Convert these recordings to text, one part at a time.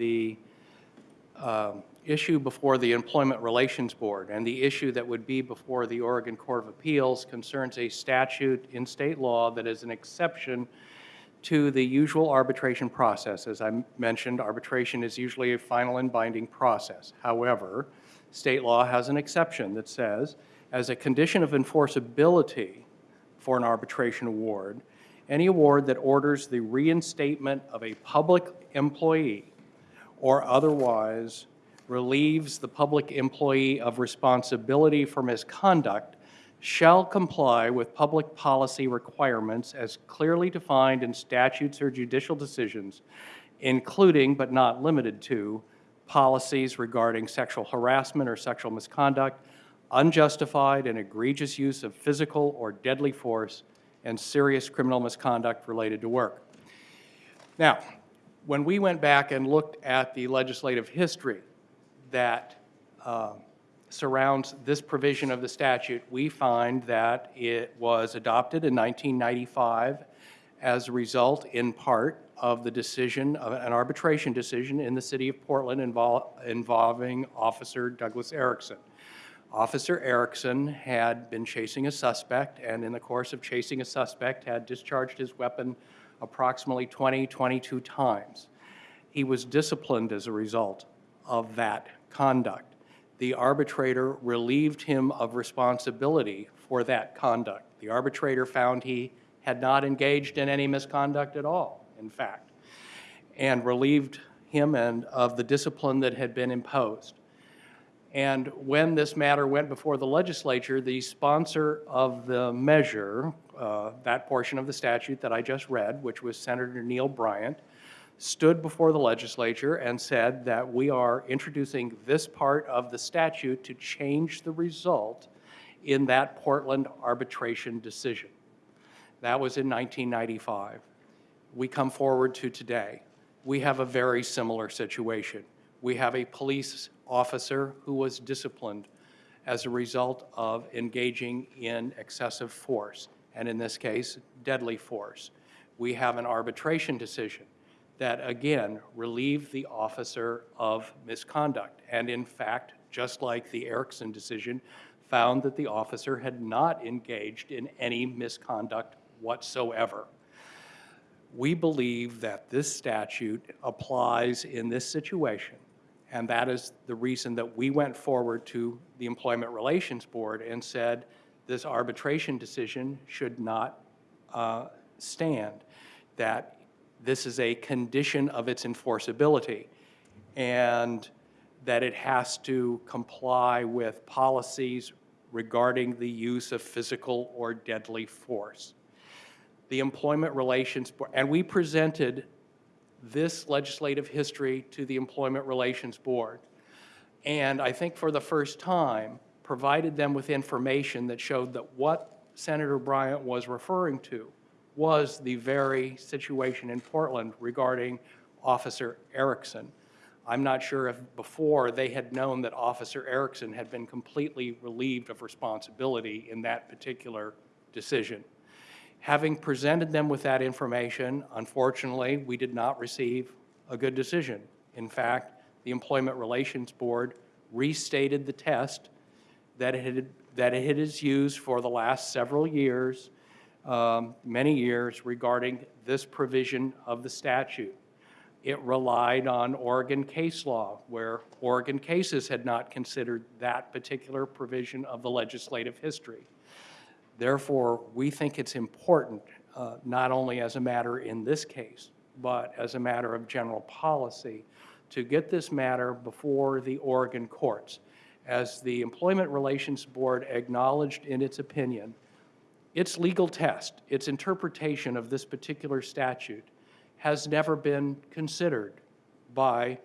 the um, issue before the Employment Relations Board, and the issue that would be before the Oregon Court of Appeals concerns a statute in state law that is an exception to the usual arbitration process. As I mentioned, arbitration is usually a final and binding process. However, state law has an exception that says, as a condition of enforceability for an arbitration award, any award that orders the reinstatement of a public employee or otherwise relieves the public employee of responsibility for misconduct shall comply with public policy requirements as clearly defined in statutes or judicial decisions, including but not limited to policies regarding sexual harassment or sexual misconduct, unjustified and egregious use of physical or deadly force, and serious criminal misconduct related to work. Now, when we went back and looked at the legislative history that uh, surrounds this provision of the statute, we find that it was adopted in 1995 as a result, in part, of the decision, of an arbitration decision in the city of Portland invol involving Officer Douglas Erickson. Officer Erickson had been chasing a suspect, and in the course of chasing a suspect, had discharged his weapon approximately 20, 22 times. He was disciplined as a result of that conduct. The arbitrator relieved him of responsibility for that conduct. The arbitrator found he had not engaged in any misconduct at all, in fact, and relieved him and of the discipline that had been imposed. And when this matter went before the legislature, the sponsor of the measure, uh, that portion of the statute that I just read, which was Senator Neil Bryant, stood before the legislature and said that we are introducing this part of the statute to change the result in that Portland arbitration decision. That was in 1995. We come forward to today. We have a very similar situation. We have a police officer who was disciplined as a result of engaging in excessive force, and in this case, deadly force. We have an arbitration decision that, again, relieved the officer of misconduct, and in fact, just like the Erickson decision, found that the officer had not engaged in any misconduct whatsoever. We believe that this statute applies in this situation and that is the reason that we went forward to the Employment Relations Board and said this arbitration decision should not uh, stand, that this is a condition of its enforceability, and that it has to comply with policies regarding the use of physical or deadly force. The Employment Relations Board, and we presented this legislative history to the Employment Relations Board. And I think for the first time, provided them with information that showed that what Senator Bryant was referring to was the very situation in Portland regarding Officer Erickson. I'm not sure if before they had known that Officer Erickson had been completely relieved of responsibility in that particular decision. Having presented them with that information, unfortunately, we did not receive a good decision. In fact, the Employment Relations Board restated the test that it, had, that it has used for the last several years, um, many years, regarding this provision of the statute. It relied on Oregon case law, where Oregon cases had not considered that particular provision of the legislative history. Therefore, we think it's important, uh, not only as a matter in this case, but as a matter of general policy, to get this matter before the Oregon courts. As the Employment Relations Board acknowledged in its opinion, its legal test, its interpretation of this particular statute has never been considered by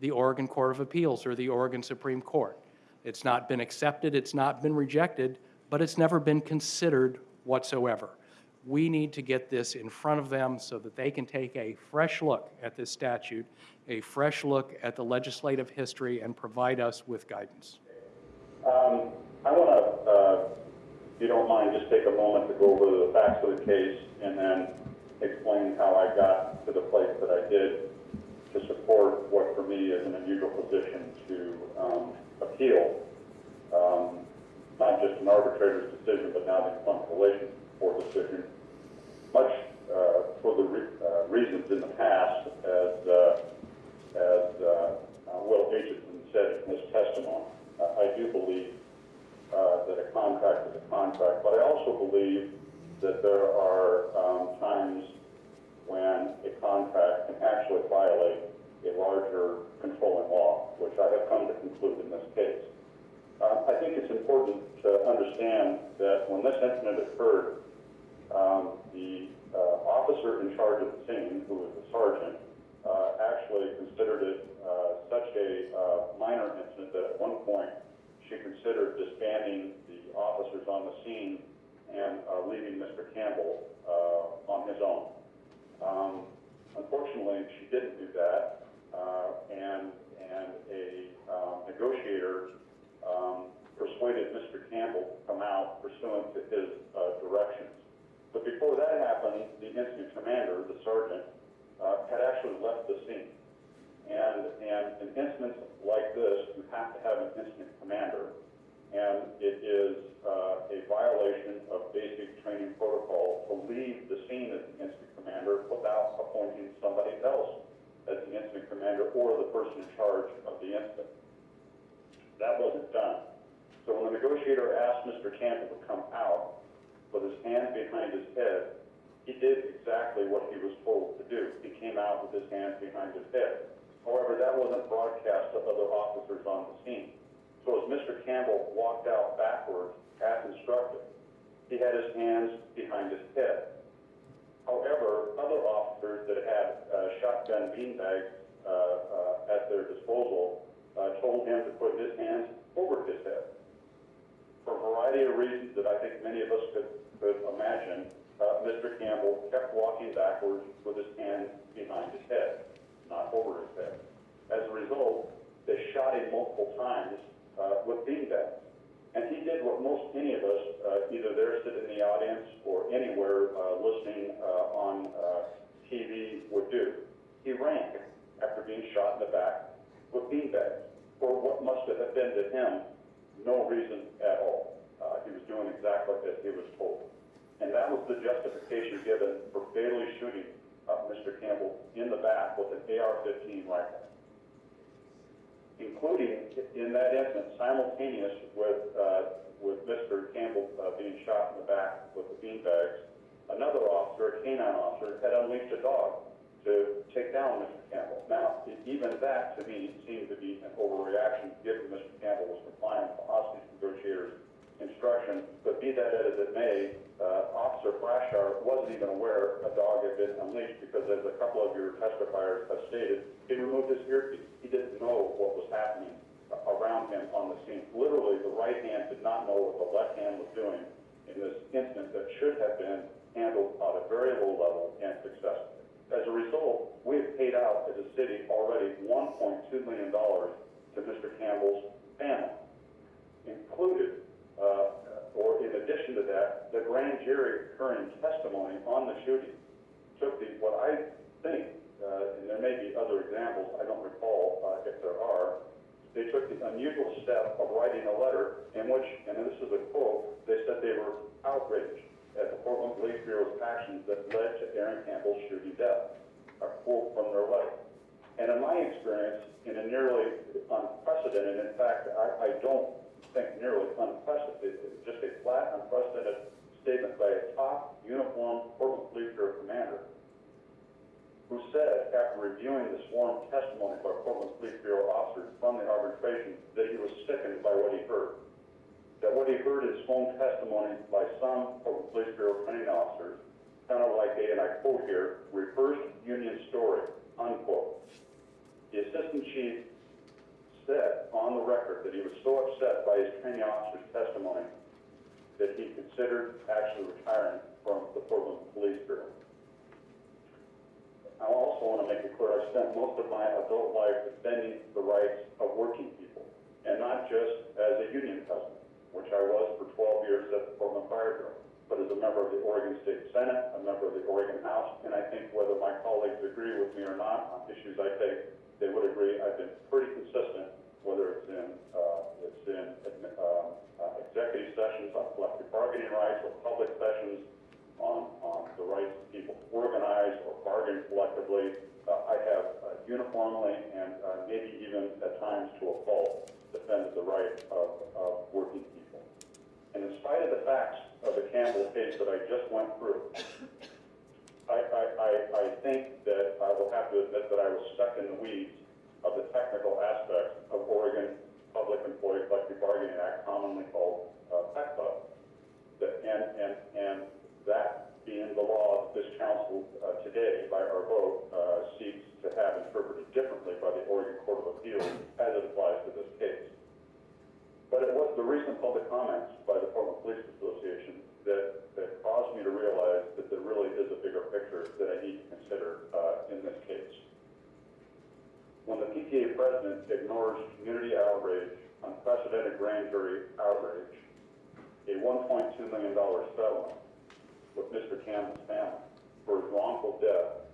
the Oregon Court of Appeals or the Oregon Supreme Court. It's not been accepted, it's not been rejected, but it's never been considered whatsoever. We need to get this in front of them so that they can take a fresh look at this statute, a fresh look at the legislative history, and provide us with guidance. Um, I want to, uh, if you don't mind, just take a moment to go over the facts of the case and then explain how I got to the place that I did to support what for see as an unusual position to um, appeal, um, not just an arbitrator's decision, but now the Employment Relations decision, much uh, for the re- uh, reasons in the past, as, uh, as uh, uh, Will Aitchison said in his testimony. I do believe uh, that a contract is a contract, but I also believe that there are um, times when a contract can actually violate a larger controlling law, which I have come to conclude in this case. Uh, I think it's important to understand that when this incident occurred, um, the uh, officer in charge of the scene, who was the sergeant, uh, actually considered it such a uh, minor incident that at one point she considered disbanding the officers on the scene and uh, leaving Mr. Campbell uh, on his own. Um, unfortunately, she didn't do that, uh, and and a um, negotiator um, persuaded Mr. Campbell to come out pursuant to his uh, directions. But before that happened, the incident commander, the sergeant, uh, had actually left the scene. And, and in incidents like this, you have an incident commander. And it is uh, a violation of basic training protocol to leave the scene as the incident commander without appointing somebody else as the incident commander or the person in charge of the incident. That wasn't done. So when the negotiator asked Mr. Campbell to come out with his hand behind his head, he did exactly what he was told to do. He came out with his hands behind his head. However, that wasn't broadcast to other officers on the scene. So as Mr. Campbell walked out backwards, as instructed, he had his hands behind his head. However, other officers that had uh, shotgun beanbags uh, uh, at their disposal uh, told him to put his hands over his head. For a variety of reasons that I think many of us could, could imagine, uh, Mr. Campbell kept walking backwards with his hands behind his head, not his head. As a result, they shot him multiple times uh, with beanbags. And he did what most any of us, uh, either there sitting in the audience or anywhere uh, listening uh, on uh, TV would do. He ran after being shot in the back with beanbags for what must have been to him no reason at all. Uh, he was doing exactly as he was told. And that was the justification given for fatally shooting Mr. Campbell in the back with an AR-15 rifle including in that instance, simultaneous with, uh, with Mr. Campbell uh, being shot in the back with the beanbags, another officer, a canine officer, had unleashed a dog to take down Mr. Campbell. Now, even that to me seemed to be an overreaction given Mr. Campbell was complying with the hostage negotiators' instruction. But be that as it may, uh, Officer Frashour wasn't even aware a dog had been unleashed because as a couple of your testifiers have stated, he removed his earpiece. He didn't know what was happening around him on the scene. Literally, the right hand did not know what the left hand was doing in this incident that should have been handled at a very low level and successfully. As a result, we have paid out as a city already $1.2 million to Mr. Campbell's family, included, or in addition to that, the grand jury occurring testimony on the shooting took the, what I think, uh, and there may be other examples, I don't recall uh, if there are, they took the unusual step of writing a letter in which, and this is a quote, they said they were outraged at the Portland Police Bureau's actions that led to Aaron Campbell's shooting death. A quote from their letter. And in my experience, in a nearly unprecedented, in fact, I, I don't think nearly unprecedented, just a flat, unprecedented statement by a top uniformed Portland Police commander who said, after reviewing the sworn testimony by Portland Police Bureau officers from the arbitration, that he was sickened by what he heard. That what he heard in sworn testimony by some Portland Police Bureau training officers, kind of like a, and I quote here, reversed union story, unquote. The assistant chief said on the record that he was so upset by his training officer's testimony that he considered actually retiring from the Portland Police Bureau. I also want to make it clear, I spent most of my adult life defending the rights of working people, and not just as a union cousin, which I was for 12 years at the Portland Fire Bureau, but as a member of the Oregon State Senate, a member of the Oregon House, and I think whether my colleagues agree with me or not on issues I take they would agree I've been pretty consistent, whether it's in, uh, it's in, um, uh, executive sessions on collective bargaining rights or public sessions on, on the rights of people to organize or bargain collectively. Uh, I have uh, uniformly and maybe even at times to a fault defended the right of, of working people. And in spite of the facts of the Campbell case that I just went through, I, I, I, I think that I will have to admit that I was stuck in the weeds of the technical aspects of Oregon Public Employee Collective Bargaining Act, commonly called uh, PECBA. That, and, and, and that being the law, this council uh, today, by our vote, uh, seeks to have interpreted differently by the Oregon Court of Appeals as it applies to this case. But it was the recent public comments by the Portland Police Association that, that caused me to realize that there really is a bigger picture that I need to consider uh, in this case. When the PPA president ignores community outrage, unprecedented grand jury outrage, a $1.2 million settlement with Mr. Campbell's family for his wrongful death,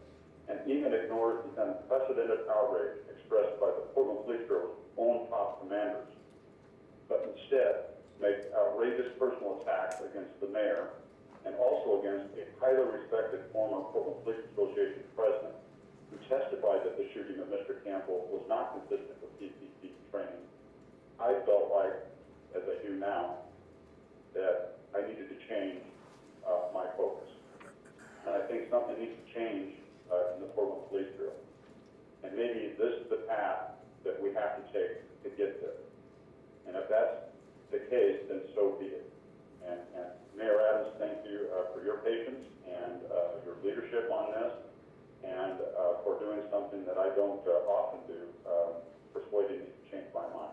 and even ignores the unprecedented outrage expressed by the Portland Police Bureau's own top commanders, but instead makes outrageous personal attacks against the mayor and also against a highly respected former Portland Police Association president who testified that the shooting of Mr. Campbell was not consistent with PCC training. I felt like, as I do now, that I needed to change uh, my focus. And I think something needs to change uh, in the Portland Police Bureau. And maybe this is the path that we have to take to get there. And if that's the case, then so be it. And, and Mayor Adams, thank you uh, for your patience and uh, your leadership on this, and uh, for doing something that I don't uh, often do, um, me to change my mind.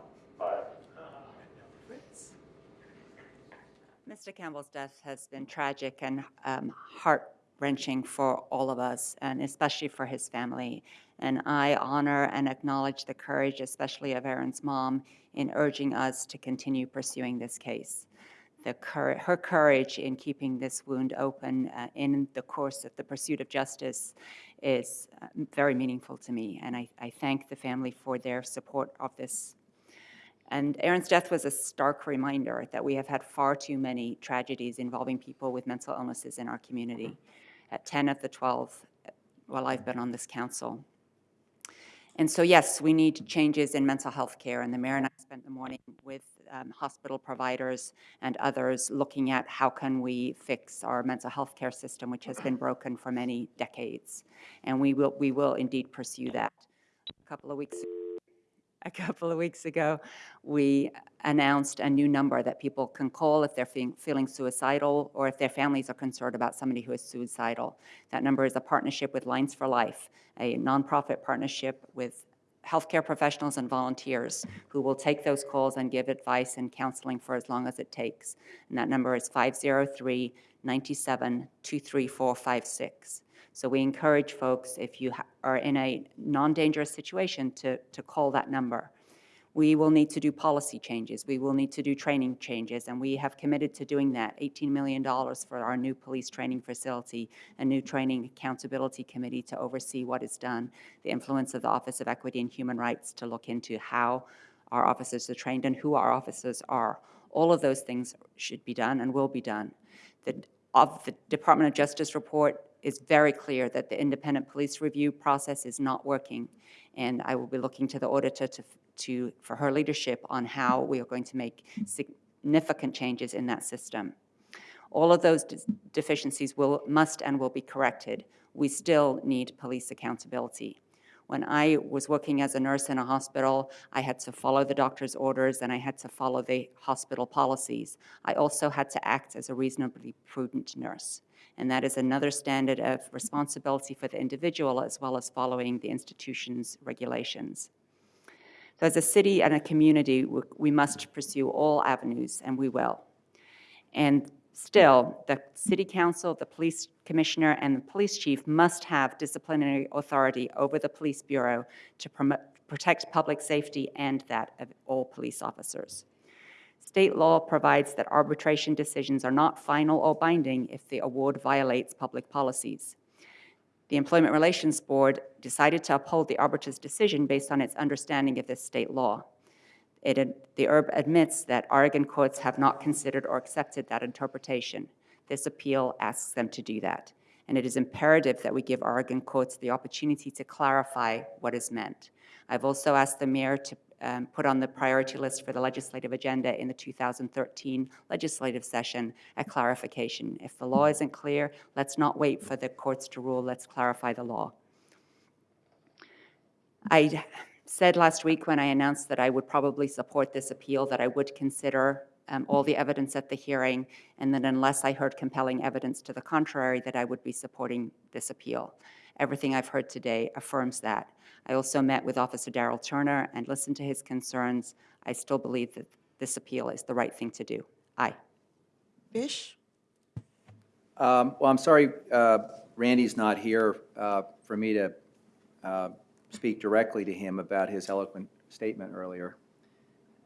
Mr. Campbell's death has been tragic and um, heart-wrenching for all of us, and especially for his family. And I honor and acknowledge the courage, especially of Aaron's mom, in urging us to continue pursuing this case. The cour- her courage in keeping this wound open uh, in the course of the pursuit of justice is uh, very meaningful to me, and I, I thank the family for their support of this and Aaron's death was a stark reminder that we have had far too many tragedies involving people with mental illnesses in our community, at 10 of the 12 while I've been on this council. And so, yes, we need changes in mental health care, and the mayor and I spent the morning with um, hospital providers and others looking at how can we fix our mental health care system, which has been broken for many decades. And we will, we will indeed pursue that. A couple of weeks a couple of weeks ago, we announced a new number that people can call if they're feeling, feeling suicidal or if their families are concerned about somebody who is suicidal. That number is a partnership with Lines for Life, a nonprofit partnership with healthcare professionals and volunteers who will take those calls and give advice and counseling for as long as it takes. And that number is 503 97 23456. So we encourage folks, if you are in a non-dangerous situation, to, to call that number. We will need to do policy changes. We will need to do training changes, and we have committed to doing that. $18 million for our new police training facility, a new training accountability committee to oversee what is done, the influence of the Office of Equity and Human Rights to look into how our officers are trained and who our officers are. All of those things should be done and will be done. The, of the Department of Justice report is very clear that the independent police review process is not working. And I will be looking to the auditor to, to, for her leadership on how we are going to make significant changes in that system. All of those de- deficiencies will, must and will be corrected. We still need police accountability. When I was working as a nurse in a hospital, I had to follow the doctor's orders and I had to follow the hospital policies. I also had to act as a reasonably prudent nurse. And that is another standard of responsibility for the individual as well as following the institution's regulations. So as a city and a community, we- must pursue all avenues, and we will. And still, the city council, the police commissioner, and the police chief must have disciplinary authority over the police bureau to promote, protect public safety and that of all police officers. State law provides that arbitration decisions are not final or binding if the award violates public policies. The Employment Relations Board decided to uphold the arbitrator's decision based on its understanding of this state law. It, the ERB admits that Oregon courts have not considered or accepted that interpretation. This appeal asks them to do that. And it is imperative that we give Oregon courts the opportunity to clarify what is meant. I've also asked the mayor to um, put on the priority list for the legislative agenda in the 2013 legislative session a clarification. If the law isn't clear, let's not wait for the courts to rule, let's clarify the law. I said last week when I announced that I would probably support this appeal, that I would consider um, all the evidence at the hearing, and that unless I heard compelling evidence to the contrary, that I would be supporting this appeal. Everything I've heard today affirms that. I also met with Officer Daryl Turner and listened to his concerns. I still believe that this appeal is the right thing to do. Aye. Fish? Um, Well, I'm sorry, uh, Randy's not here uh, for me to uh, speak directly to him about his eloquent statement earlier,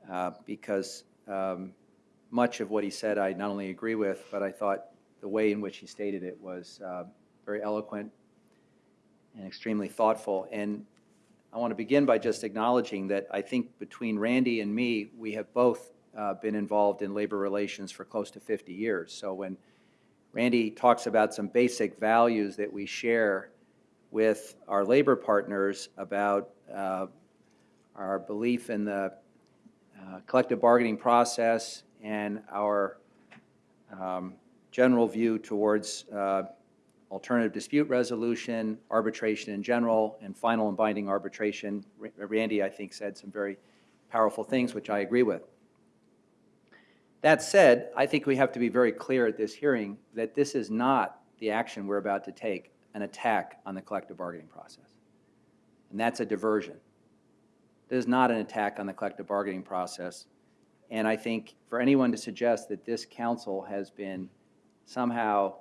uh, because um, much of what he said I not only agree with, but I thought the way in which he stated it was uh, very eloquent and extremely thoughtful. And I want to begin by just acknowledging that I think between Randy and me, we have both uh, been involved in labor relations for close to 50 years. So when Randy talks about some basic values that we share with our labor partners about uh, our belief in the uh, collective bargaining process and our um, general view towards uh, alternative dispute resolution, arbitration in general, and final and binding arbitration. Ra- Randy, I think, said some very powerful things, which I agree with. That said, I think we have to be very clear at this hearing that this is not the action we're about to take, an attack on the collective bargaining process. And that's a diversion. This is not an attack on the collective bargaining process. And I think for anyone to suggest that this council has been somehow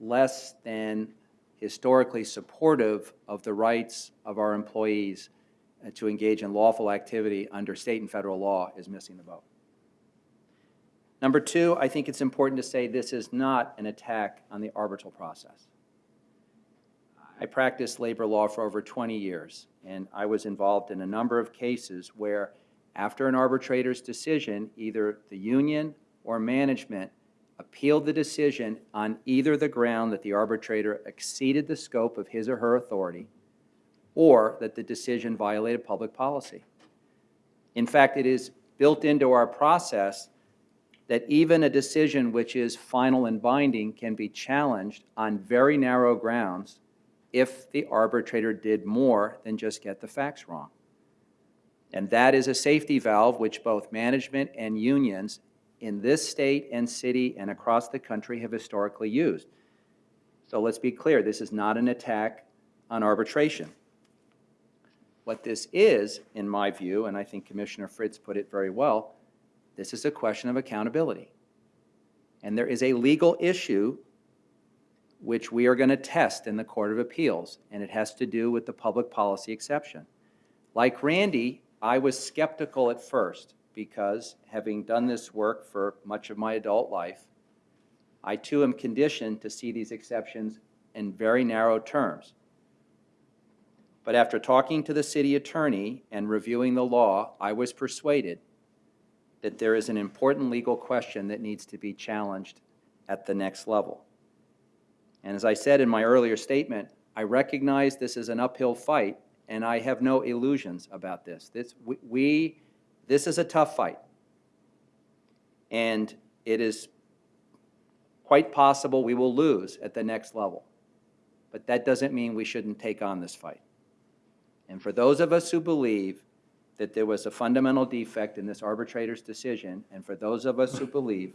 less than historically supportive of the rights of our employees uh, to engage in lawful activity under state and federal law is missing the boat. Number two, I think it's important to say this is not an attack on the arbitral process. I practiced labor law for over 20 years, and I was involved in a number of cases where, after an arbitrator's decision, either the union or management appealed the decision on either the ground that the arbitrator exceeded the scope of his or her authority, or that the decision violated public policy. In fact, it is built into our process that even a decision which is final and binding can be challenged on very narrow grounds if the arbitrator did more than just get the facts wrong. And that is a safety valve which both management and unions in this state and city and across the country have historically used. So let's be clear, this is not an attack on arbitration. What this is, in my view, and I think Commissioner Fritz put it very well, this is a question of accountability. And there is a legal issue which we are going to test in the Court of Appeals, and it has to do with the public policy exception. Like Randy, I was skeptical at first because, having done this work for much of my adult life, I too am conditioned to see these exceptions in very narrow terms. But after talking to the city attorney and reviewing the law, I was persuaded that there is an important legal question that needs to be challenged at the next level. And as I said in my earlier statement, I recognize this is an uphill fight, and I have no illusions about this. This, we- we, this is a tough fight. And it is quite possible we will lose at the next level. But that doesn't mean we shouldn't take on this fight. And for those of us who believe that there was a fundamental defect in this arbitrator's decision, and for those of us who believe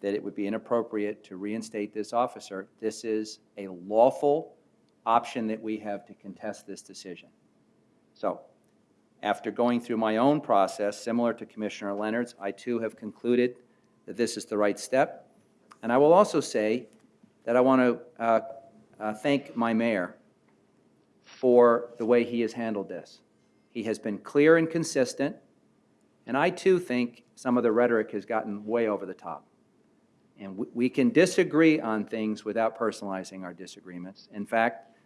that it would be inappropriate to reinstate this officer, this is a lawful option that we have to contest this decision. So, after going through my own process, similar to Commissioner Leonard's, I too have concluded that this is the right step. And I will also say that I want to uh, uh, thank my mayor for the way he has handled this. He has been clear and consistent, and I too think some of the rhetoric has gotten way over the top. And we- we can disagree on things without personalizing our disagreements. In fact,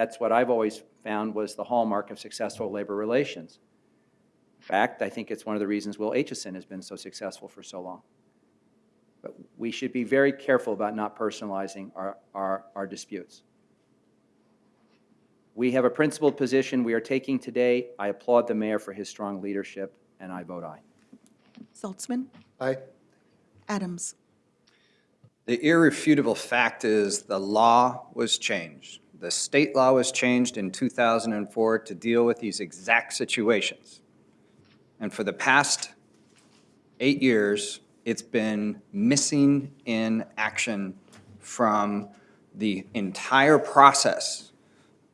that's what I've always found was the hallmark of successful labor relations. In fact, I think it's one of the reasons Will Aitchison has been so successful for so long. But we should be very careful about not personalizing our, our, our disputes. We have a principled position we are taking today. I applaud the mayor for his strong leadership, and I vote aye. Saltzman, Aye. Adams. The irrefutable fact is the law was changed. The state law was changed in 2004 to deal with these exact situations. And for the past eight years, it's been missing in action from the entire process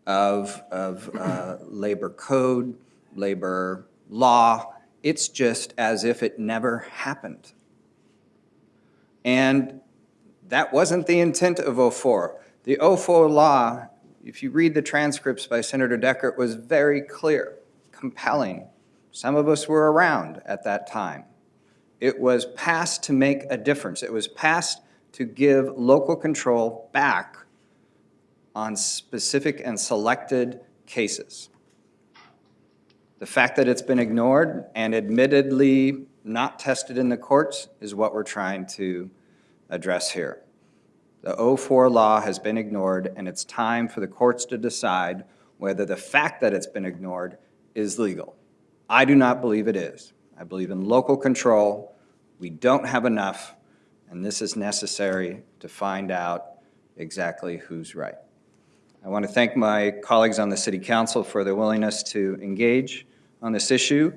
of, of uh, labor code, labor law. It's just as if it never happened. And that wasn't the intent of '04. The '04 law, if you read the transcripts by Senator Decker, it was very clear, compelling. Some of us were around at that time. It was passed to make a difference. It was passed to give local control back on specific and selected cases. The fact that it's been ignored and admittedly not tested in the courts is what we're trying to address here. The 04 law has been ignored, and it's time for the courts to decide whether the fact that it's been ignored is legal. I do not believe it is. I believe in local control. We don't have enough, and this is necessary to find out exactly who's right. I want to thank my colleagues on the city council for their willingness to engage on this issue.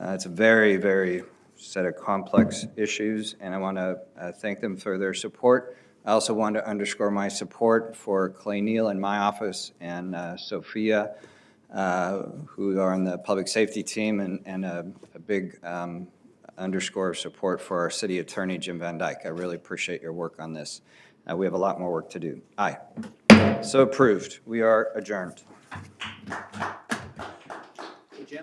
Uh, It's a very, very set of complex issues, and I want to uh, thank them for their support. I also want to underscore my support for Clay Neal in my office and uh, Sophia, uh, who are on the public safety team, and and a a big um, underscore of support for our city attorney, Jim Van Dyke. I really appreciate your work on this. Uh, We have a lot more work to do. Aye. So approved. We are adjourned.